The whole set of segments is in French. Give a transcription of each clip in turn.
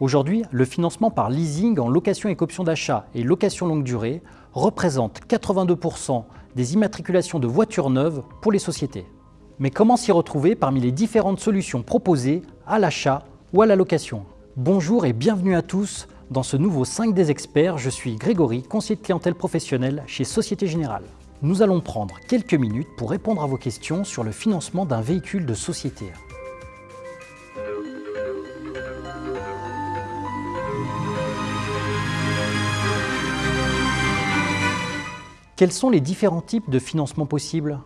Aujourd'hui, le financement par leasing en location avec option d'achat et location longue durée représente 82% des immatriculations de voitures neuves pour les sociétés. Mais comment s'y retrouver parmi les différentes solutions proposées à l'achat ou à la location? Bonjour et bienvenue à tous dans ce nouveau 5 des experts. Je suis Grégory, conseiller de clientèle professionnelle chez Société Générale. Nous allons prendre quelques minutes pour répondre à vos questions sur le financement d'un véhicule de société. Quels sont les différents types de financement possibles?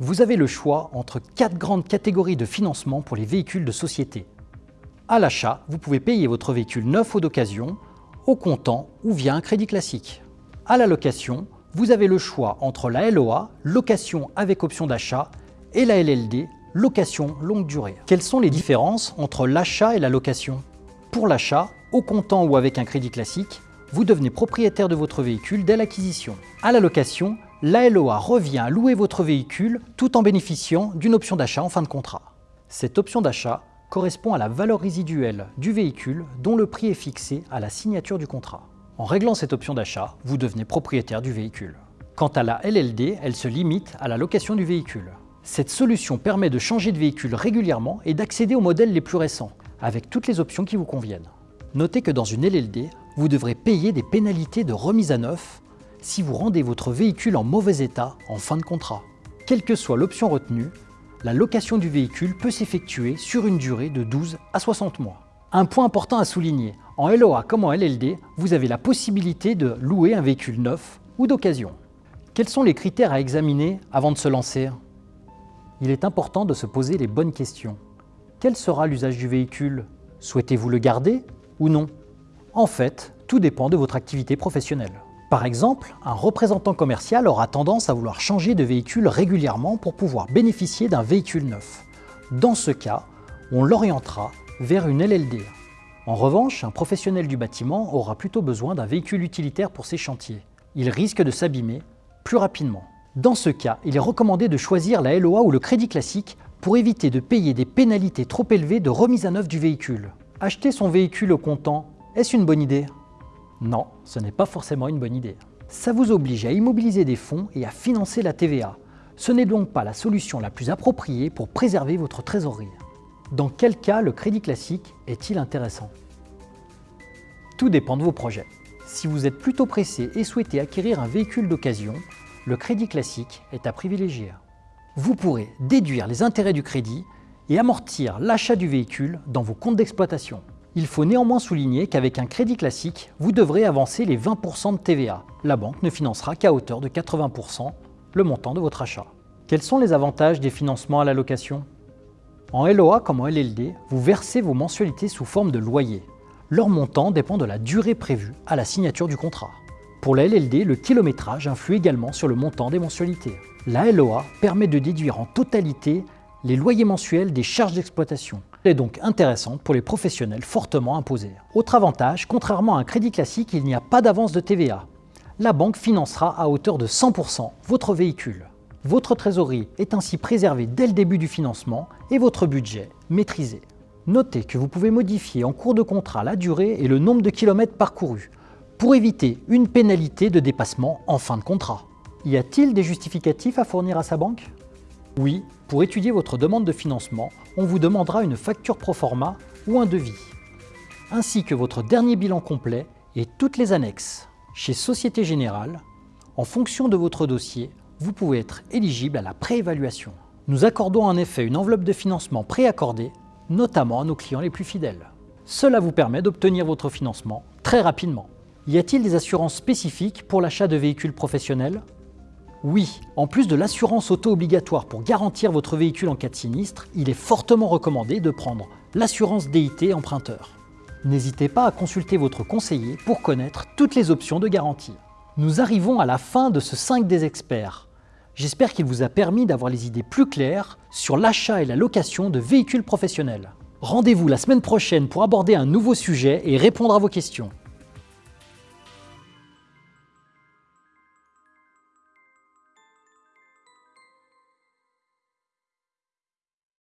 Vous avez le choix entre quatre grandes catégories de financement pour les véhicules de société. À l'achat, vous pouvez payer votre véhicule neuf ou d'occasion, au comptant ou via un crédit classique. À la location, vous avez le choix entre la LOA, location avec option d'achat, et la LLD, location longue durée. Quelles sont les différences entre l'achat et la location? Pour l'achat, au comptant ou avec un crédit classique, vous devenez propriétaire de votre véhicule dès l'acquisition. À la location, l'ALOA revient à louer votre véhicule tout en bénéficiant d'une option d'achat en fin de contrat. Cette option d'achat correspond à la valeur résiduelle du véhicule dont le prix est fixé à la signature du contrat. En réglant cette option d'achat, vous devenez propriétaire du véhicule. Quant à la LLD, elle se limite à la location du véhicule. Cette solution permet de changer de véhicule régulièrement et d'accéder aux modèles les plus récents, avec toutes les options qui vous conviennent. Notez que dans une LLD, vous devrez payer des pénalités de remise à neuf si vous rendez votre véhicule en mauvais état en fin de contrat. Quelle que soit l'option retenue, la location du véhicule peut s'effectuer sur une durée de 12 à 60 mois. Un point important à souligner, en LOA comme en LLD, vous avez la possibilité de louer un véhicule neuf ou d'occasion. Quels sont les critères à examiner avant de se lancer? Il est important de se poser les bonnes questions. Quel sera l'usage du véhicule? Souhaitez-vous le garder ou non? En fait, tout dépend de votre activité professionnelle. Par exemple, un représentant commercial aura tendance à vouloir changer de véhicule régulièrement pour pouvoir bénéficier d'un véhicule neuf. Dans ce cas, on l'orientera vers une LLD. En revanche, un professionnel du bâtiment aura plutôt besoin d'un véhicule utilitaire pour ses chantiers. Il risque de s'abîmer plus rapidement. Dans ce cas, il est recommandé de choisir la LOA ou le crédit classique pour éviter de payer des pénalités trop élevées de remise à neuf du véhicule. Acheter son véhicule au comptant est-ce une bonne idée? Non, ce n'est pas forcément une bonne idée. Ça vous oblige à immobiliser des fonds et à financer la TVA. Ce n'est donc pas la solution la plus appropriée pour préserver votre trésorerie. Dans quel cas le crédit classique est-il intéressant? Tout dépend de vos projets. Si vous êtes plutôt pressé et souhaitez acquérir un véhicule d'occasion, le crédit classique est à privilégier. Vous pourrez déduire les intérêts du crédit et amortir l'achat du véhicule dans vos comptes d'exploitation. Il faut néanmoins souligner qu'avec un crédit classique, vous devrez avancer les 20% de TVA. La banque ne financera qu'à hauteur de 80% le montant de votre achat. Quels sont les avantages des financements à la location? En LOA comme en LLD, vous versez vos mensualités sous forme de loyer. Leur montant dépend de la durée prévue à la signature du contrat. Pour la LLD, le kilométrage influe également sur le montant des mensualités. La LOA permet de déduire en totalité les loyers mensuels des charges d'exploitation. Elle est donc intéressante pour les professionnels fortement imposés. Autre avantage, contrairement à un crédit classique, il n'y a pas d'avance de TVA. La banque financera à hauteur de 100% votre véhicule. Votre trésorerie est ainsi préservée dès le début du financement et votre budget maîtrisé. Notez que vous pouvez modifier en cours de contrat la durée et le nombre de kilomètres parcourus pour éviter une pénalité de dépassement en fin de contrat. Y a-t-il des justificatifs à fournir à sa banque? Oui, pour étudier votre demande de financement, on vous demandera une facture pro forma ou un devis, ainsi que votre dernier bilan complet et toutes les annexes. Chez Société Générale, en fonction de votre dossier, vous pouvez être éligible à la préévaluation. Nous accordons en effet une enveloppe de financement préaccordée, notamment à nos clients les plus fidèles. Cela vous permet d'obtenir votre financement très rapidement. Y a-t-il des assurances spécifiques pour l'achat de véhicules professionnels? Oui, en plus de l'assurance auto obligatoire pour garantir votre véhicule en cas de sinistre, il est fortement recommandé de prendre l'assurance DIT emprunteur. N'hésitez pas à consulter votre conseiller pour connaître toutes les options de garantie. Nous arrivons à la fin de ce 5 des experts. J'espère qu'il vous a permis d'avoir les idées plus claires sur l'achat et la location de véhicules professionnels. Rendez-vous la semaine prochaine pour aborder un nouveau sujet et répondre à vos questions.